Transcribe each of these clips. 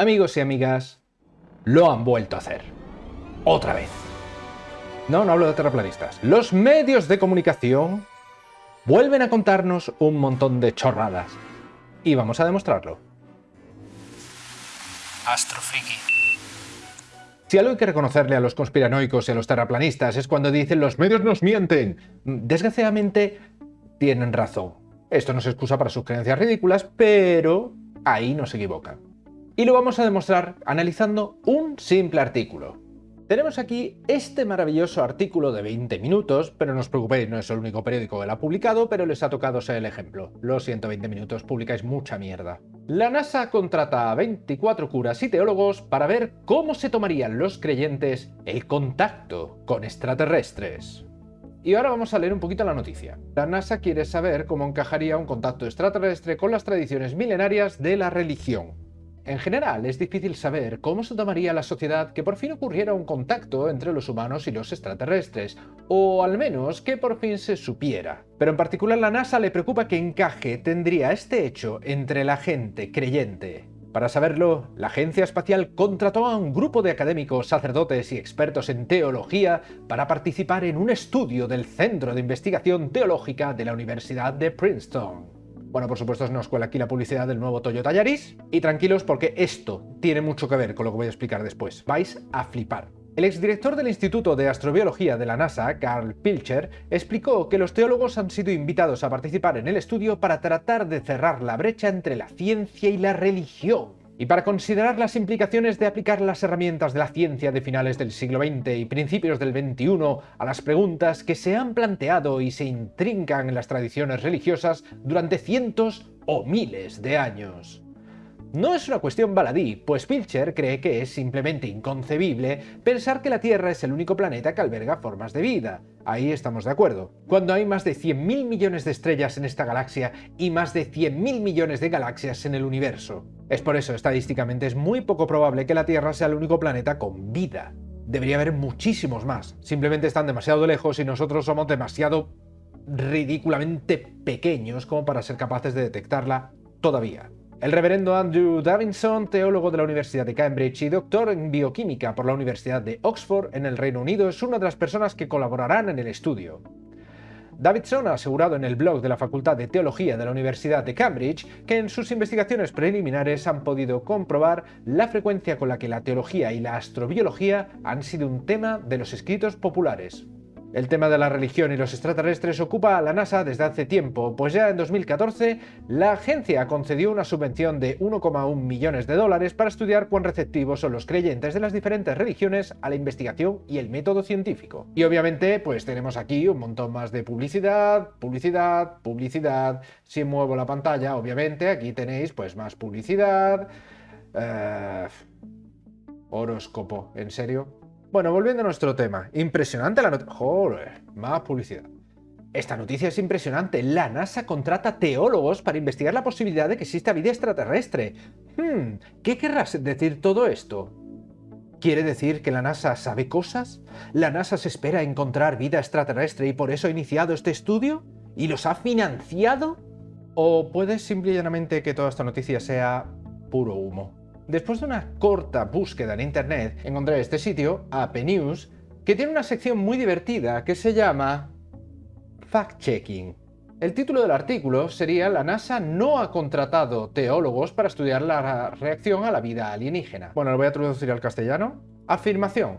Amigos y amigas, lo han vuelto a hacer. Otra vez. No, no hablo de terraplanistas. Los medios de comunicación vuelven a contarnos un montón de chorradas. Y vamos a demostrarlo. Astrofriki. Si algo hay que reconocerle a los conspiranoicos y a los terraplanistas es cuando dicen los medios nos mienten. Desgraciadamente, tienen razón. Esto no se excusa para sus creencias ridículas, pero ahí no se equivocan y lo vamos a demostrar analizando un simple artículo. Tenemos aquí este maravilloso artículo de 20 minutos, pero no os preocupéis, no es el único periódico que lo ha publicado, pero les ha tocado ser el ejemplo. Los 120 minutos, publicáis mucha mierda. La NASA contrata a 24 curas y teólogos para ver cómo se tomarían los creyentes el contacto con extraterrestres. Y ahora vamos a leer un poquito la noticia. La NASA quiere saber cómo encajaría un contacto extraterrestre con las tradiciones milenarias de la religión. En general, es difícil saber cómo se tomaría la sociedad que por fin ocurriera un contacto entre los humanos y los extraterrestres, o al menos que por fin se supiera. Pero en particular la NASA le preocupa que encaje tendría este hecho entre la gente creyente. Para saberlo, la Agencia Espacial contrató a un grupo de académicos, sacerdotes y expertos en teología para participar en un estudio del Centro de Investigación Teológica de la Universidad de Princeton. Bueno, por supuesto nos cuela aquí la publicidad del nuevo Toyota Yaris. Y tranquilos porque esto tiene mucho que ver con lo que voy a explicar después. Vais a flipar. El exdirector del Instituto de Astrobiología de la NASA, Carl Pilcher, explicó que los teólogos han sido invitados a participar en el estudio para tratar de cerrar la brecha entre la ciencia y la religión y para considerar las implicaciones de aplicar las herramientas de la ciencia de finales del siglo XX y principios del XXI a las preguntas que se han planteado y se intrincan en las tradiciones religiosas durante cientos o miles de años. No es una cuestión baladí, pues Pilcher cree que es simplemente inconcebible pensar que la Tierra es el único planeta que alberga formas de vida. Ahí estamos de acuerdo. Cuando hay más de 100.000 millones de estrellas en esta galaxia y más de 100.000 millones de galaxias en el universo. Es por eso, estadísticamente, es muy poco probable que la Tierra sea el único planeta con vida. Debería haber muchísimos más. Simplemente están demasiado lejos y nosotros somos demasiado ridículamente pequeños como para ser capaces de detectarla todavía. El reverendo Andrew Davidson, teólogo de la Universidad de Cambridge y doctor en bioquímica por la Universidad de Oxford en el Reino Unido, es una de las personas que colaborarán en el estudio. Davidson ha asegurado en el blog de la Facultad de Teología de la Universidad de Cambridge que en sus investigaciones preliminares han podido comprobar la frecuencia con la que la teología y la astrobiología han sido un tema de los escritos populares. El tema de la religión y los extraterrestres ocupa a la NASA desde hace tiempo, pues ya en 2014 la agencia concedió una subvención de 1,1 millones de dólares para estudiar cuán receptivos son los creyentes de las diferentes religiones a la investigación y el método científico. Y obviamente pues tenemos aquí un montón más de publicidad, publicidad, publicidad. Si muevo la pantalla, obviamente aquí tenéis pues más publicidad. Eh, horóscopo, ¿en serio? Bueno, volviendo a nuestro tema. Impresionante la noticia. Joder, más publicidad. Esta noticia es impresionante. La NASA contrata teólogos para investigar la posibilidad de que exista vida extraterrestre. Hmm, ¿qué querrás decir todo esto? ¿Quiere decir que la NASA sabe cosas? ¿La NASA se espera encontrar vida extraterrestre y por eso ha iniciado este estudio? ¿Y los ha financiado? ¿O puede simple y llanamente que toda esta noticia sea puro humo? Después de una corta búsqueda en internet, encontré este sitio, AP News, que tiene una sección muy divertida que se llama Fact-Checking. El título del artículo sería La NASA no ha contratado teólogos para estudiar la reacción a la vida alienígena. Bueno, lo voy a traducir al castellano. Afirmación.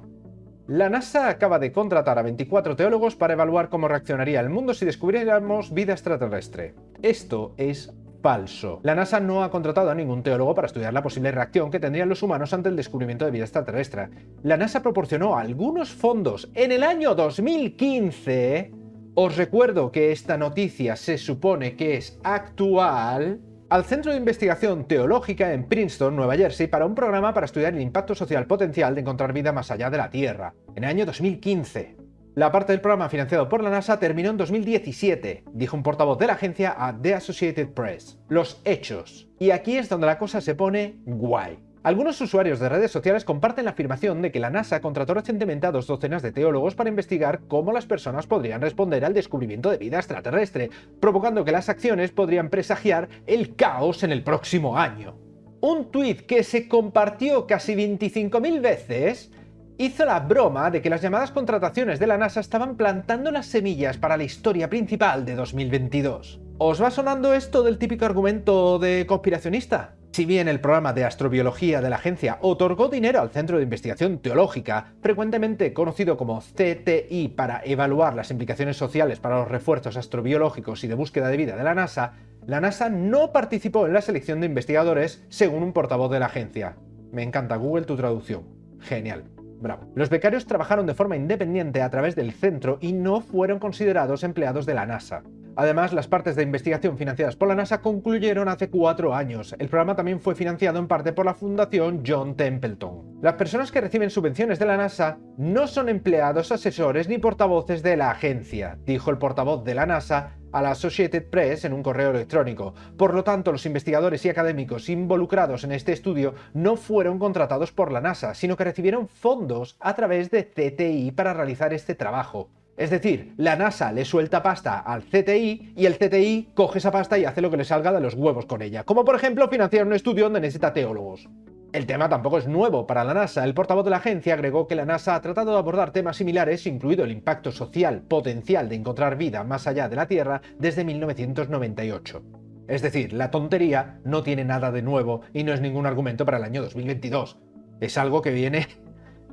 La NASA acaba de contratar a 24 teólogos para evaluar cómo reaccionaría el mundo si descubriéramos vida extraterrestre. Esto es falso. La NASA no ha contratado a ningún teólogo para estudiar la posible reacción que tendrían los humanos ante el descubrimiento de vida extraterrestre. La NASA proporcionó algunos fondos en el año 2015. Os recuerdo que esta noticia se supone que es actual al Centro de Investigación Teológica en Princeton, Nueva Jersey, para un programa para estudiar el impacto social potencial de encontrar vida más allá de la Tierra, en el año 2015. La parte del programa financiado por la NASA terminó en 2017, dijo un portavoz de la agencia a The Associated Press. Los hechos. Y aquí es donde la cosa se pone guay. Algunos usuarios de redes sociales comparten la afirmación de que la NASA contrató recientemente a dos docenas de teólogos para investigar cómo las personas podrían responder al descubrimiento de vida extraterrestre, provocando que las acciones podrían presagiar el caos en el próximo año. un tuit que se compartió casi 25.000 veces hizo la broma de que las llamadas contrataciones de la NASA estaban plantando las semillas para la historia principal de 2022. ¿Os va sonando esto del típico argumento de conspiracionista? Si bien el programa de astrobiología de la agencia otorgó dinero al Centro de Investigación Teológica, frecuentemente conocido como CTI para evaluar las implicaciones sociales para los refuerzos astrobiológicos y de búsqueda de vida de la NASA, la NASA no participó en la selección de investigadores según un portavoz de la agencia. Me encanta Google tu traducción. Genial. Bravo. Los becarios trabajaron de forma independiente a través del centro y no fueron considerados empleados de la NASA. Además, las partes de investigación financiadas por la NASA concluyeron hace cuatro años. El programa también fue financiado en parte por la Fundación John Templeton. Las personas que reciben subvenciones de la NASA no son empleados, asesores ni portavoces de la agencia, dijo el portavoz de la NASA a la Associated Press en un correo electrónico. Por lo tanto, los investigadores y académicos involucrados en este estudio no fueron contratados por la NASA, sino que recibieron fondos a través de CTI para realizar este trabajo. Es decir, la NASA le suelta pasta al CTI y el CTI coge esa pasta y hace lo que le salga de los huevos con ella, como por ejemplo financiar un estudio donde necesita teólogos. El tema tampoco es nuevo para la NASA. El portavoz de la agencia agregó que la NASA ha tratado de abordar temas similares, incluido el impacto social potencial de encontrar vida más allá de la Tierra, desde 1998. Es decir, la tontería no tiene nada de nuevo y no es ningún argumento para el año 2022. Es algo que viene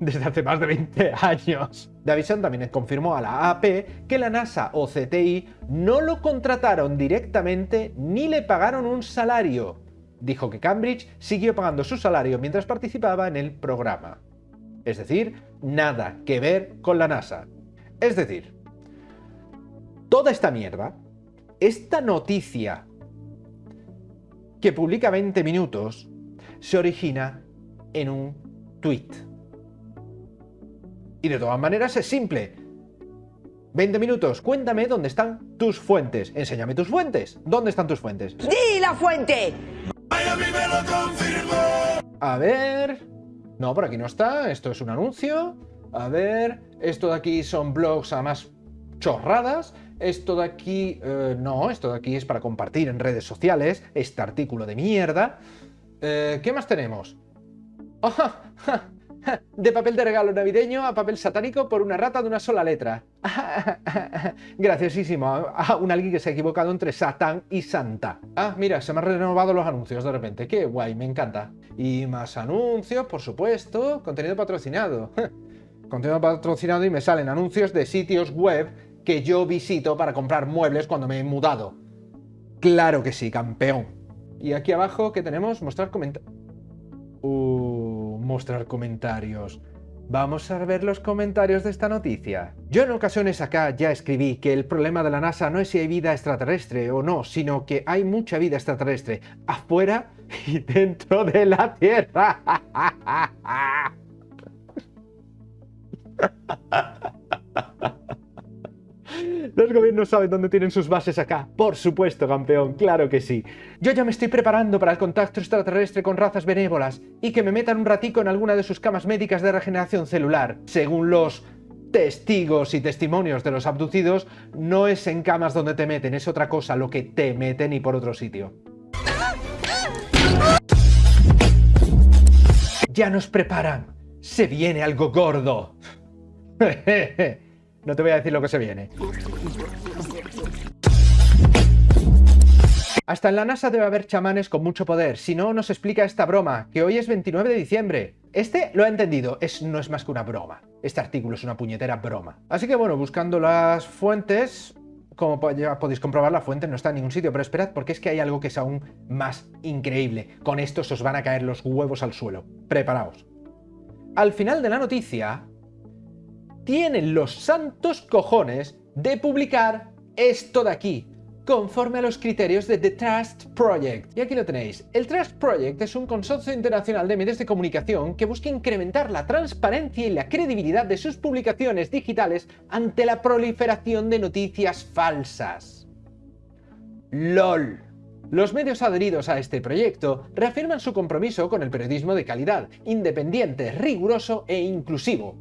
desde hace más de 20 años. Davison también confirmó a la AP que la NASA o CTI no lo contrataron directamente ni le pagaron un salario. Dijo que Cambridge siguió pagando su salario mientras participaba en el programa. Es decir, nada que ver con la NASA. Es decir, toda esta mierda, esta noticia que publica 20 minutos, se origina en un tweet. Y de todas maneras es simple. 20 minutos, cuéntame dónde están tus fuentes. Enséñame tus fuentes. ¿Dónde están tus fuentes? ¡Di la fuente! A ver... No, por aquí no está. Esto es un anuncio. A ver... Esto de aquí son blogs a más chorradas. Esto de aquí... eh, no, esto de aquí es para compartir en redes sociales. Este artículo de mierda. Eh, ¿Qué más tenemos? ¡Ah! ja, ja, De papel de regalo navideño a papel satánico por una rata de una sola letra. Graciosísimo. Ah, un alguien que se ha equivocado entre Satán y Santa. Ah, mira, se me han renovado los anuncios de repente. Qué guay, me encanta. Y más anuncios, por supuesto. Contenido patrocinado. Contenido patrocinado y me salen anuncios de sitios web que yo visito para comprar muebles cuando me he mudado. Claro que sí, campeón. Y aquí abajo, ¿qué tenemos? Mostrar comentarios. Uh, mostrar comentarios. Vamos a ver los comentarios de esta noticia. Yo en ocasiones acá ya escribí que el problema de la NASA no es si hay vida extraterrestre o no, sino que hay mucha vida extraterrestre afuera y dentro de la Tierra. Los gobiernos saben dónde tienen sus bases acá. Por supuesto, campeón, claro que sí. Yo ya me estoy preparando para el contacto extraterrestre con razas benévolas y que me metan un ratico en alguna de sus camas médicas de regeneración celular. Según los testigos y testimonios de los abducidos, no es en camas donde te meten, es otra cosa lo que te meten y por otro sitio. Ya nos preparan. Se viene algo gordo. No te voy a decir lo que se viene. Hasta en la NASA debe haber chamanes con mucho poder, si no nos explica esta broma, que hoy es 29 de diciembre. Este lo ha entendido, no es más que una broma. Este artículo es una puñetera broma. Así que bueno, buscando las fuentes, como ya podéis comprobar, la fuente no está en ningún sitio, pero esperad porque es que hay algo que es aún más increíble. Con esto os van a caer los huevos al suelo. Preparaos. Al final de la noticia, tienen los santos cojones de publicar esto de aquí, conforme a los criterios de The Trust Project. Y aquí lo tenéis. El Trust Project es un consorcio internacional de medios de comunicación que busca incrementar la transparencia y la credibilidad de sus publicaciones digitales ante la proliferación de noticias falsas. LOL. Los medios adheridos a este proyecto reafirman su compromiso con el periodismo de calidad, independiente, riguroso e inclusivo,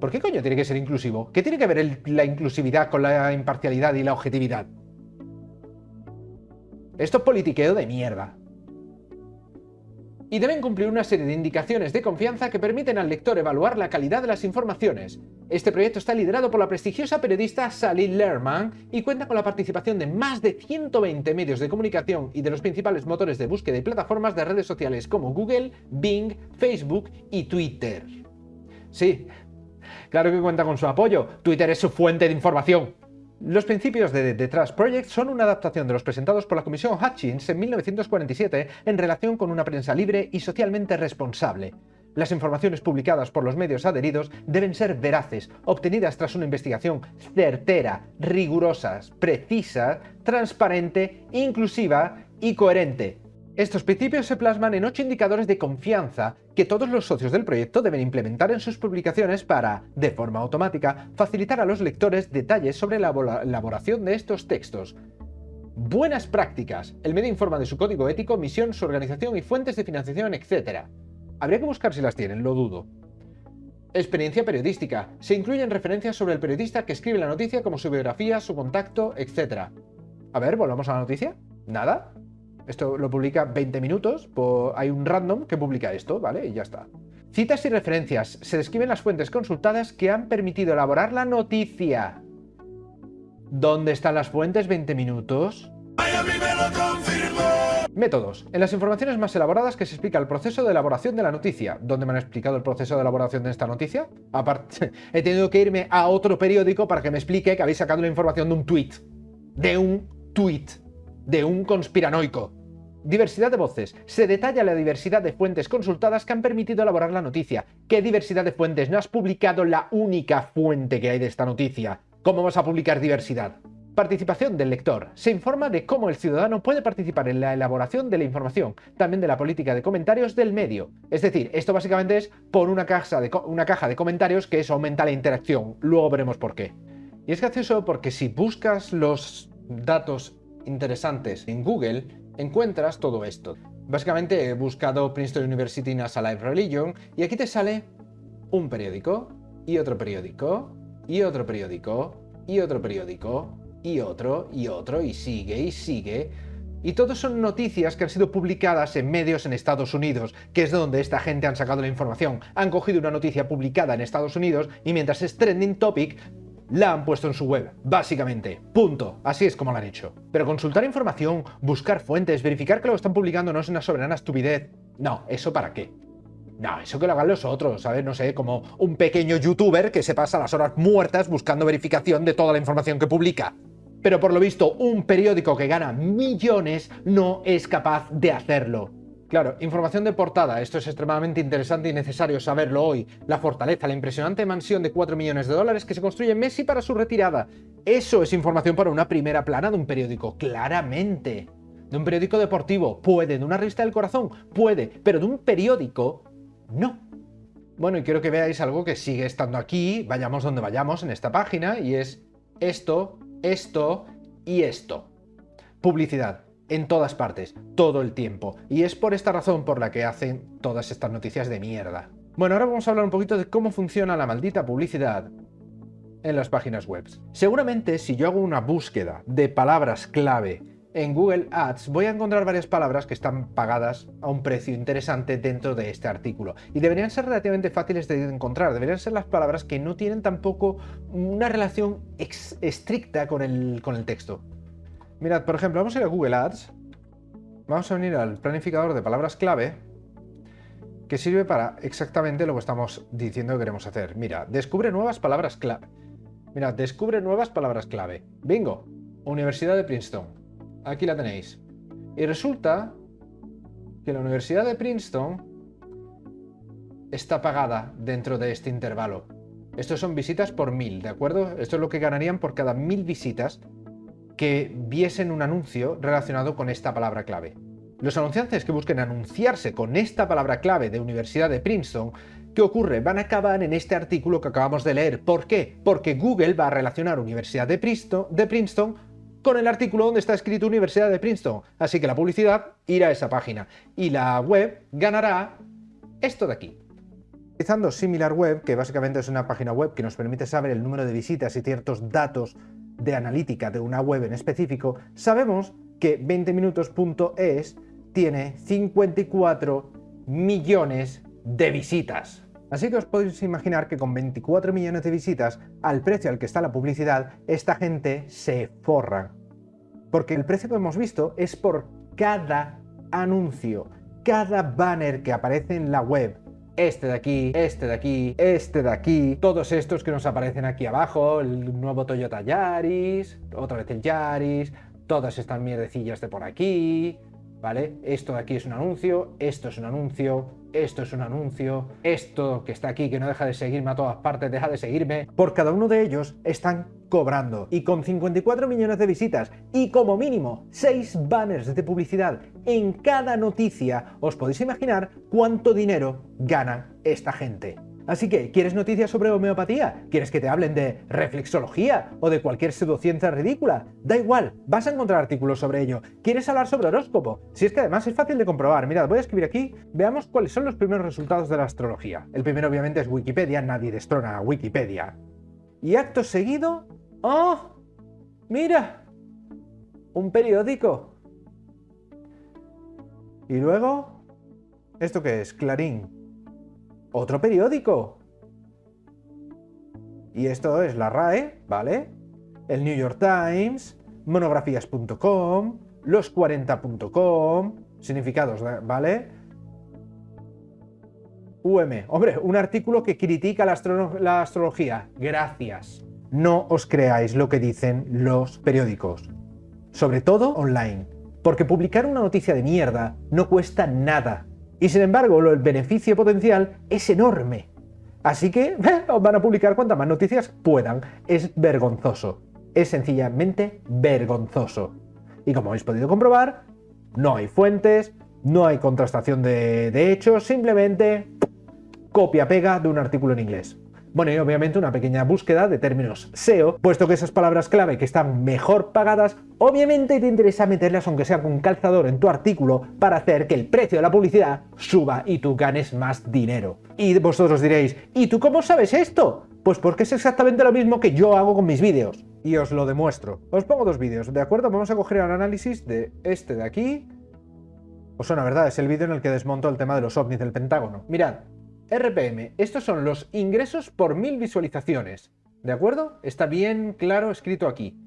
¿Por qué coño tiene que ser inclusivo? ¿Qué tiene que ver la inclusividad con la imparcialidad y la objetividad? Esto es politiqueo de mierda. y deben cumplir una serie de indicaciones de confianza que permiten al lector evaluar la calidad de las informaciones. Este proyecto está liderado por la prestigiosa periodista Sally Lerman y cuenta con la participación de más de 120 medios de comunicación y de los principales motores de búsqueda y plataformas de redes sociales como Google, Bing, Facebook y Twitter. Sí, claro que cuenta con su apoyo, Twitter es su fuente de información. Los principios de The Trust Project son una adaptación de los presentados por la Comisión Hutchins en 1947 en relación con una prensa libre y socialmente responsable. Las informaciones publicadas por los medios adheridos deben ser veraces, obtenidas tras una investigación certera, rigurosa, precisa, transparente, inclusiva y coherente, estos principios se plasman en ocho indicadores de confianza que todos los socios del proyecto deben implementar en sus publicaciones para, de forma automática, facilitar a los lectores detalles sobre la elaboración de estos textos. Buenas prácticas. El medio informa de su código ético, misión, su organización y fuentes de financiación, etc. Habría que buscar si las tienen, lo dudo. Experiencia periodística. Se incluyen referencias sobre el periodista que escribe la noticia como su biografía, su contacto, etc. A ver, volvamos a la noticia. ¿Nada? Esto lo publica 20 minutos, hay un random que publica esto, ¿vale? Y ya está. Citas y referencias. Se describen las fuentes consultadas que han permitido elaborar la noticia. ¿Dónde están las fuentes 20 minutos? Métodos. En las informaciones más elaboradas que se explica el proceso de elaboración de la noticia. ¿Dónde me han explicado el proceso de elaboración de esta noticia? Aparte, he tenido que irme a otro periódico para que me explique que habéis sacado la información de un tweet. De un tweet. De un conspiranoico. Diversidad de voces. Se detalla la diversidad de fuentes consultadas que han permitido elaborar la noticia. ¿Qué diversidad de fuentes? No has publicado la única fuente que hay de esta noticia. ¿Cómo vas a publicar diversidad? Participación del lector. Se informa de cómo el ciudadano puede participar en la elaboración de la información, también de la política de comentarios del medio. Es decir, esto básicamente es por una caja de, comentarios que eso aumenta la interacción. Luego veremos por qué. Y es gracioso porque si buscas los datos interesantes en Google, encuentras todo esto. Básicamente he buscado Princeton University NASA Live Religion y aquí te sale un periódico, y otro periódico, y otro periódico, y otro periódico, y otro, y otro, y sigue, y sigue. Y todos son noticias que han sido publicadas en medios en Estados Unidos, que es donde esta gente han sacado la información. Han cogido una noticia publicada en Estados Unidos y mientras es trending topic, la han puesto en su web, básicamente. Punto. Así es como lo han hecho. Pero consultar información, buscar fuentes, verificar que lo están publicando no es una soberana estupidez. No, ¿eso para qué? No, eso que lo hagan los otros, ¿sabes? No sé, como un pequeño youtuber que se pasa las horas muertas buscando verificación de toda la información que publica. Pero por lo visto, un periódico que gana millones no es capaz de hacerlo. Claro, información de portada, esto es extremadamente interesante y necesario saberlo hoy. La fortaleza, la impresionante mansión de 4 millones de dólares que se construye Messi para su retirada. Eso es información para una primera plana de un periódico, claramente. De un periódico deportivo, puede. De una revista del corazón, puede. Pero de un periódico, no. Bueno, y quiero que veáis algo que sigue estando aquí, vayamos donde vayamos en esta página, y es esto, esto y esto. Publicidad en todas partes, todo el tiempo. Y es por esta razón por la que hacen todas estas noticias de mierda. Bueno, ahora vamos a hablar un poquito de cómo funciona la maldita publicidad en las páginas web. Seguramente si yo hago una búsqueda de palabras clave en Google Ads voy a encontrar varias palabras que están pagadas a un precio interesante dentro de este artículo y deberían ser relativamente fáciles de encontrar, deberían ser las palabras que no tienen tampoco una relación estricta con el, con el texto. Mirad, por ejemplo, vamos a ir a Google Ads. Vamos a venir al planificador de palabras clave que sirve para exactamente lo que estamos diciendo que queremos hacer. Mira, descubre nuevas palabras clave. Mira, descubre nuevas palabras clave. Bingo, Universidad de Princeton. Aquí la tenéis. Y resulta que la Universidad de Princeton está pagada dentro de este intervalo. Estos son visitas por mil, ¿de acuerdo? Esto es lo que ganarían por cada mil visitas que viesen un anuncio relacionado con esta palabra clave. Los anunciantes que busquen anunciarse con esta palabra clave de Universidad de Princeton, ¿qué ocurre? Van a acabar en este artículo que acabamos de leer. ¿Por qué? Porque Google va a relacionar Universidad de Princeton, con el artículo donde está escrito Universidad de Princeton. Así que la publicidad irá a esa página y la web ganará esto de aquí. Utilizando SimilarWeb, que básicamente es una página web que nos permite saber el número de visitas y ciertos datos de analítica de una web en específico, sabemos que 20minutos.es tiene 54 millones de visitas. Así que os podéis imaginar que con 24 millones de visitas, al precio al que está la publicidad, esta gente se forra. Porque el precio que hemos visto es por cada anuncio, cada banner que aparece en la web, este de aquí, este de aquí, este de aquí, todos estos que nos aparecen aquí abajo, el nuevo Toyota Yaris, otra vez el Yaris, todas estas mierdecillas de por aquí, ¿vale? Esto de aquí es un anuncio, esto es un anuncio, esto es un anuncio, esto que está aquí que no deja de seguirme a todas partes, deja de seguirme. Por cada uno de ellos están cobrando. Y con 54 millones de visitas y como mínimo 6 banners de publicidad en cada noticia, os podéis imaginar cuánto dinero gana esta gente. Así que, ¿quieres noticias sobre homeopatía? ¿Quieres que te hablen de reflexología o de cualquier pseudociencia ridícula? Da igual, vas a encontrar artículos sobre ello. ¿Quieres hablar sobre horóscopo? Si es que además es fácil de comprobar. Mirad, voy a escribir aquí, veamos cuáles son los primeros resultados de la astrología. El primero obviamente es Wikipedia, nadie destrona a Wikipedia. Y acto seguido... ¡Oh! ¡Mira! Un periódico. Y luego... ¿Esto qué es? Clarín otro periódico. Y esto es la RAE, ¿vale? El New York Times, monografías.com, los40.com, significados, ¿vale? UM, hombre, un artículo que critica la, astrología. Gracias. No os creáis lo que dicen los periódicos. Sobre todo online. Porque publicar una noticia de mierda no cuesta nada. Y sin embargo, el beneficio potencial es enorme. Así que van a publicar cuantas más noticias puedan. Es vergonzoso. Es sencillamente vergonzoso. Y como habéis podido comprobar, no hay fuentes, no hay contrastación de hechos, simplemente copia-pega de un artículo en inglés. Bueno, y obviamente una pequeña búsqueda de términos SEO, puesto que esas palabras clave que están mejor pagadas, obviamente te interesa meterlas aunque sea con calzador en tu artículo para hacer que el precio de la publicidad suba y tú ganes más dinero. Y vosotros diréis, ¿y tú cómo sabes esto? Pues porque es exactamente lo mismo que yo hago con mis vídeos. Y os lo demuestro. Os pongo dos vídeos, ¿de acuerdo? Vamos a coger el análisis de este de aquí. Os suena, ¿verdad? Es el vídeo en el que desmonto el tema de los ovnis del Pentágono. Mirad, RPM, estos son los ingresos por mil visualizaciones, ¿de acuerdo? Está bien claro escrito aquí.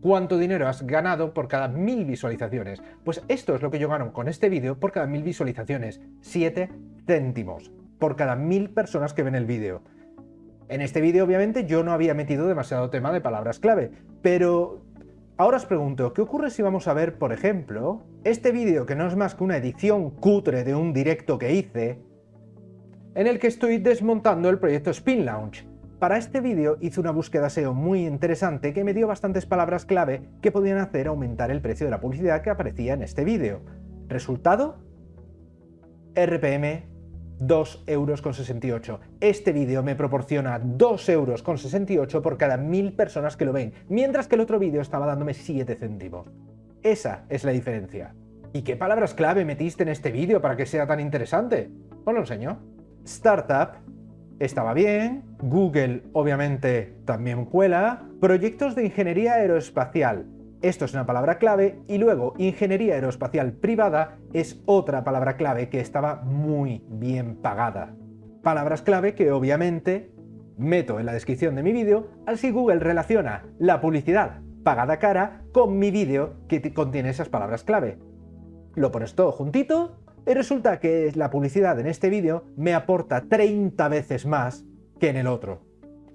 ¿Cuánto dinero has ganado por cada mil visualizaciones? Pues esto es lo que yo gano con este vídeo por cada mil visualizaciones, 7 céntimos por cada mil personas que ven el vídeo. En este vídeo obviamente yo no había metido demasiado tema de palabras clave, pero ahora os pregunto, ¿qué ocurre si vamos a ver, por ejemplo, este vídeo que no es más que una edición cutre de un directo que hice, en el que estoy desmontando el proyecto Spin Launch. Para este vídeo hice una búsqueda SEO muy interesante que me dio bastantes palabras clave que podían hacer aumentar el precio de la publicidad que aparecía en este vídeo. Resultado, RPM 2,68 euros. Este vídeo me proporciona 2,68 euros por cada mil personas que lo ven, mientras que el otro vídeo estaba dándome 7 céntimos. Esa es la diferencia. ¿Y qué palabras clave metiste en este vídeo para que sea tan interesante? Os lo enseño. Startup estaba bien, Google obviamente también cuela, proyectos de ingeniería aeroespacial, esto es una palabra clave, y luego ingeniería aeroespacial privada es otra palabra clave que estaba muy bien pagada. Palabras clave que obviamente meto en la descripción de mi vídeo, así Google relaciona la publicidad pagada cara con mi vídeo que contiene esas palabras clave. Lo pones todo juntito y resulta que la publicidad en este vídeo me aporta 30 veces más que en el otro.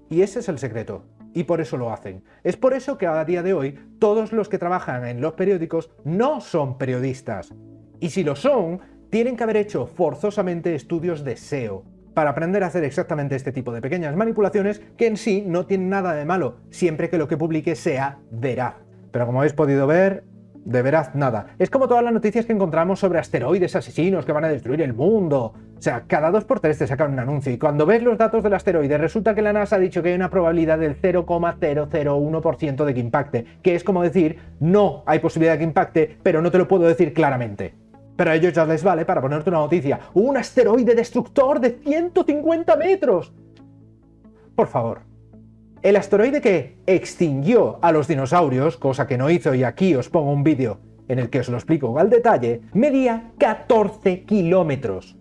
Y ese es el secreto. Y por eso lo hacen. Es por eso que a día de hoy todos los que trabajan en los periódicos no son periodistas. Y si lo son, tienen que haber hecho forzosamente estudios de SEO para aprender a hacer exactamente este tipo de pequeñas manipulaciones que en sí no tienen nada de malo, siempre que lo que publique sea veraz. Pero como habéis podido ver, de veraz nada. Es como todas las noticias que encontramos sobre asteroides asesinos que van a destruir el mundo. O sea, cada dos por tres te sacan un anuncio y cuando ves los datos del asteroide resulta que la NASA ha dicho que hay una probabilidad del 0,001% de que impacte, que es como decir, no hay posibilidad de que impacte, pero no te lo puedo decir claramente. Pero a ellos ya les vale para ponerte una noticia. ¡Un asteroide destructor de 150 metros! Por favor, el asteroide que extinguió a los dinosaurios, cosa que no hizo y aquí os pongo un vídeo en el que os lo explico al detalle, medía 14 kilómetros.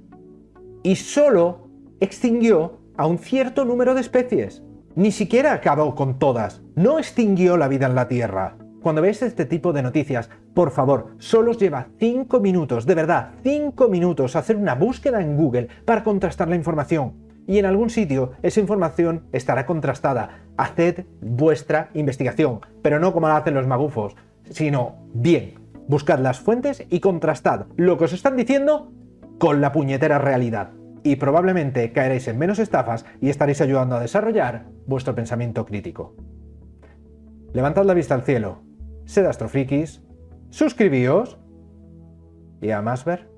y solo extinguió a un cierto número de especies. Ni siquiera acabó con todas, no extinguió la vida en la Tierra. Cuando veáis este tipo de noticias, por favor, solo os lleva 5 minutos, de verdad, 5 minutos hacer una búsqueda en Google para contrastar la información. Y en algún sitio esa información estará contrastada. Haced vuestra investigación, pero no como la hacen los magufos, sino bien. Buscad las fuentes y contrastad lo que os están diciendo con la puñetera realidad. Y probablemente caeréis en menos estafas y estaréis ayudando a desarrollar vuestro pensamiento crítico. Levantad la vista al cielo, sed astrofrikis, suscribíos y a más ver.